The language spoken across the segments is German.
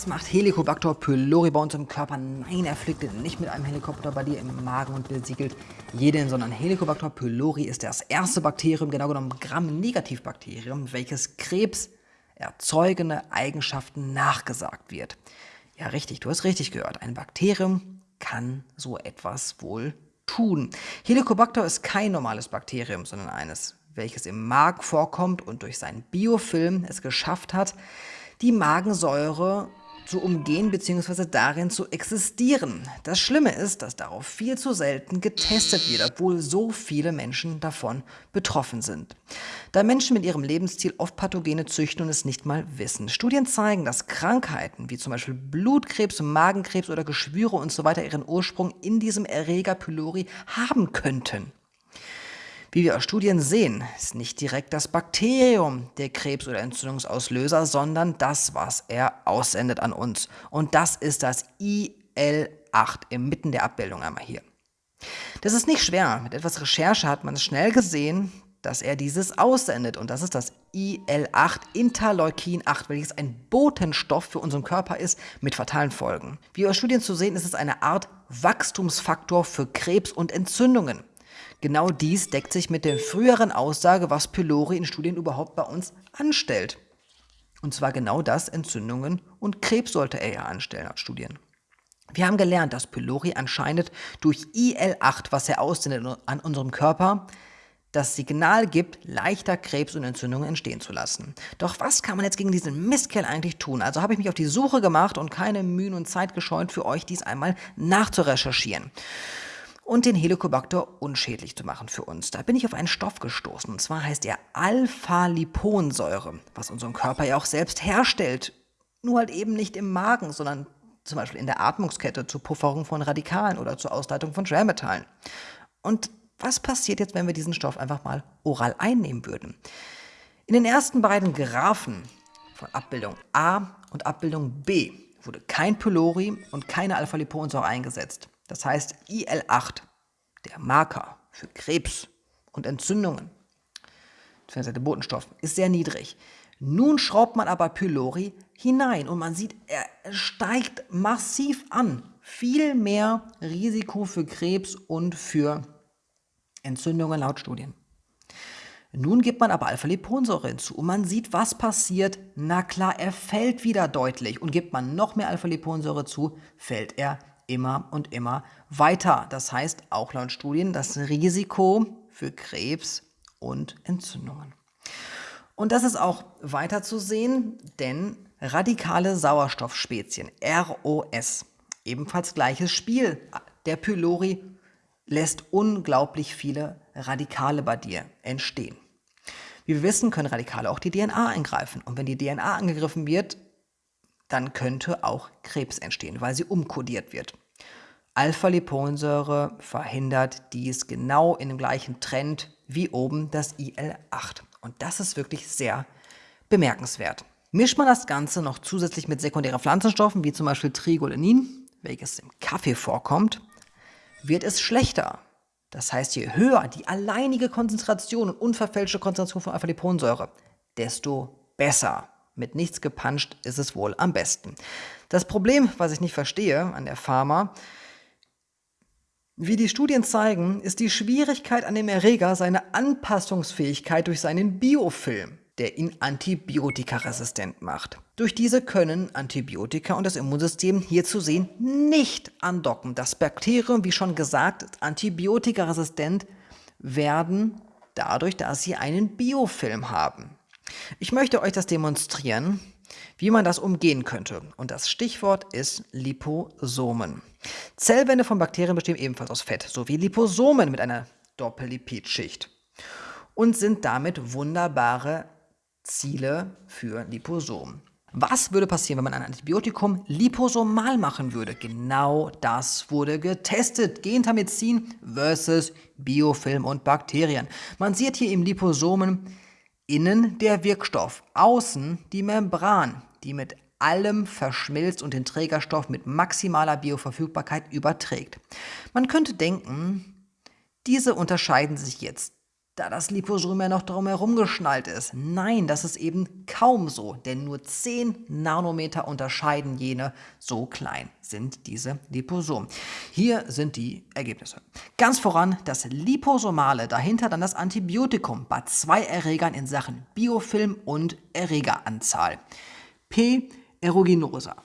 Was macht Helicobacter pylori bei uns im Körper? Nein, er fliegt nicht mit einem Helikopter bei dir im Magen und besiegelt jeden, sondern Helicobacter pylori ist das erste Bakterium, genau genommen Gram-Negativbakterium, welches Krebs erzeugende Eigenschaften nachgesagt wird. Ja, richtig, du hast richtig gehört. Ein Bakterium kann so etwas wohl tun. Helicobacter ist kein normales Bakterium, sondern eines, welches im Magen vorkommt und durch seinen Biofilm es geschafft hat, die Magensäure zu umgehen bzw. darin zu existieren. Das Schlimme ist, dass darauf viel zu selten getestet wird, obwohl so viele Menschen davon betroffen sind. Da Menschen mit ihrem Lebensstil oft Pathogene züchten und es nicht mal wissen. Studien zeigen, dass Krankheiten wie zum Beispiel Blutkrebs, Magenkrebs oder Geschwüre usw. So ihren Ursprung in diesem Erreger pylori haben könnten. Wie wir aus Studien sehen, ist nicht direkt das Bakterium der Krebs- oder Entzündungsauslöser, sondern das, was er aussendet an uns. Und das ist das IL-8 inmitten der Abbildung einmal hier. Das ist nicht schwer. Mit etwas Recherche hat man schnell gesehen, dass er dieses aussendet. Und das ist das IL-8, Interleukin 8, welches ein Botenstoff für unseren Körper ist mit fatalen Folgen. Wie aus Studien zu sehen, ist es eine Art Wachstumsfaktor für Krebs und Entzündungen. Genau dies deckt sich mit der früheren Aussage, was Pylori in Studien überhaupt bei uns anstellt. Und zwar genau das, Entzündungen und Krebs sollte er ja anstellen als Studien. Wir haben gelernt, dass Pylori anscheinend durch IL-8, was er aussendet an unserem Körper, das Signal gibt, leichter Krebs und Entzündungen entstehen zu lassen. Doch was kann man jetzt gegen diesen Mistkerl eigentlich tun? Also habe ich mich auf die Suche gemacht und keine Mühen und Zeit gescheut, für euch dies einmal nachzurecherchieren und den Helicobacter unschädlich zu machen für uns. Da bin ich auf einen Stoff gestoßen und zwar heißt er Alpha-Liponsäure, was unseren Körper ja auch selbst herstellt. Nur halt eben nicht im Magen, sondern zum Beispiel in der Atmungskette zur Pufferung von Radikalen oder zur Ausleitung von Schwermetallen. Und was passiert jetzt, wenn wir diesen Stoff einfach mal oral einnehmen würden? In den ersten beiden Graphen von Abbildung A und Abbildung B wurde kein Pylori und keine Alpha-Liponsäure eingesetzt. Das heißt, IL-8, der Marker für Krebs und Entzündungen, der Botenstoff, ist sehr niedrig. Nun schraubt man aber Pylori hinein und man sieht, er steigt massiv an. Viel mehr Risiko für Krebs und für Entzündungen laut Studien. Nun gibt man aber Alpha-Liponsäure hinzu und man sieht, was passiert. Na klar, er fällt wieder deutlich und gibt man noch mehr Alpha-Liponsäure zu, fällt er immer und immer weiter. Das heißt, auch laut Studien, das Risiko für Krebs und Entzündungen. Und das ist auch weiter zu sehen, denn radikale Sauerstoffspezien, ROS, ebenfalls gleiches Spiel. Der Pylori lässt unglaublich viele Radikale bei dir entstehen. Wie wir wissen, können Radikale auch die DNA eingreifen. Und wenn die DNA angegriffen wird, dann könnte auch Krebs entstehen, weil sie umkodiert wird. Alpha-Liponsäure verhindert dies genau in dem gleichen Trend wie oben das IL-8. Und das ist wirklich sehr bemerkenswert. Mischt man das Ganze noch zusätzlich mit sekundären Pflanzenstoffen, wie zum Beispiel Trigolinin, welches im Kaffee vorkommt, wird es schlechter. Das heißt, je höher die alleinige Konzentration und unverfälschte Konzentration von Alpha-Liponsäure, desto besser. Mit nichts gepanscht ist es wohl am besten. Das Problem, was ich nicht verstehe an der Pharma, wie die Studien zeigen, ist die Schwierigkeit an dem Erreger seine Anpassungsfähigkeit durch seinen Biofilm, der ihn antibiotikaresistent macht. Durch diese können Antibiotika und das Immunsystem hier zu sehen nicht andocken. Das Bakterium, wie schon gesagt, ist antibiotikaresistent werden dadurch, dass sie einen Biofilm haben. Ich möchte euch das demonstrieren, wie man das umgehen könnte. Und das Stichwort ist Liposomen. Zellwände von Bakterien bestehen ebenfalls aus Fett, sowie Liposomen mit einer Doppellipidschicht und sind damit wunderbare Ziele für Liposomen. Was würde passieren, wenn man ein Antibiotikum liposomal machen würde? Genau das wurde getestet. Gentamizin versus Biofilm und Bakterien. Man sieht hier im Liposomen innen der Wirkstoff, außen die Membran, die mit allem verschmilzt und den Trägerstoff mit maximaler Bioverfügbarkeit überträgt. Man könnte denken, diese unterscheiden sich jetzt da das Liposom ja noch drumherum geschnallt ist. Nein, das ist eben kaum so, denn nur 10 Nanometer unterscheiden jene, so klein sind diese Liposomen. Hier sind die Ergebnisse. Ganz voran das Liposomale, dahinter dann das Antibiotikum bei zwei Erregern in Sachen Biofilm und Erregeranzahl. P. aeruginosa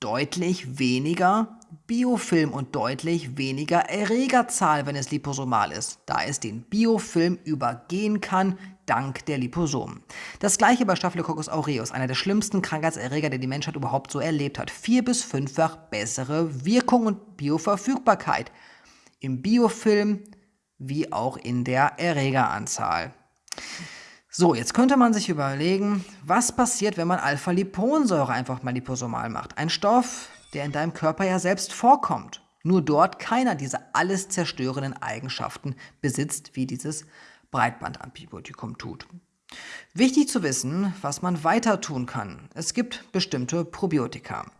deutlich weniger Biofilm und deutlich weniger Erregerzahl, wenn es liposomal ist, da es den Biofilm übergehen kann, dank der Liposomen. Das gleiche bei Staphylococcus aureus, einer der schlimmsten Krankheitserreger, der die Menschheit überhaupt so erlebt hat. Vier- bis fünffach bessere Wirkung und Bioverfügbarkeit im Biofilm wie auch in der Erregeranzahl. So, jetzt könnte man sich überlegen, was passiert, wenn man Alpha-Liponsäure einfach mal liposomal macht. Ein Stoff, der in deinem Körper ja selbst vorkommt. Nur dort keiner dieser alles zerstörenden Eigenschaften besitzt, wie dieses Breitbandantibiotikum tut. Wichtig zu wissen, was man weiter tun kann. Es gibt bestimmte Probiotika.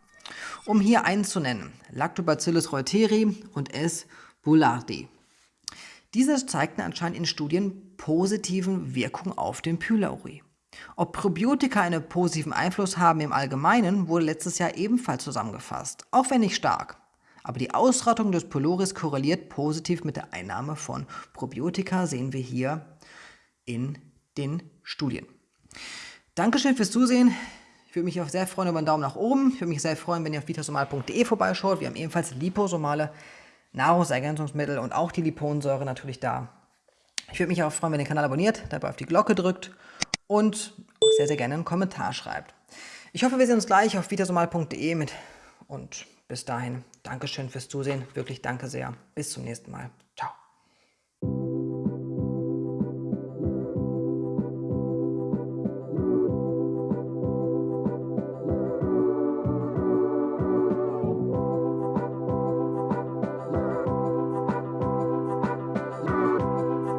Um hier einen zu nennen, Lactobacillus reuteri und S. boulardii. Diese zeigten anscheinend in Studien positiven Wirkung auf den Pylori. Ob Probiotika einen positiven Einfluss haben im Allgemeinen, wurde letztes Jahr ebenfalls zusammengefasst, auch wenn nicht stark. Aber die Ausrottung des Pyloris korreliert positiv mit der Einnahme von Probiotika, sehen wir hier in den Studien. Dankeschön fürs Zusehen. Ich würde mich auch sehr freuen über einen Daumen nach oben. Ich würde mich sehr freuen, wenn ihr auf vitasomal.de vorbeischaut. Wir haben ebenfalls liposomale Nahrungsergänzungsmittel und auch die Liponsäure natürlich da. Ich würde mich auch freuen, wenn ihr den Kanal abonniert, dabei auf die Glocke drückt und auch sehr, sehr gerne einen Kommentar schreibt. Ich hoffe, wir sehen uns gleich auf vitasomal.de mit und bis dahin, Dankeschön fürs Zusehen, wirklich danke sehr. Bis zum nächsten Mal.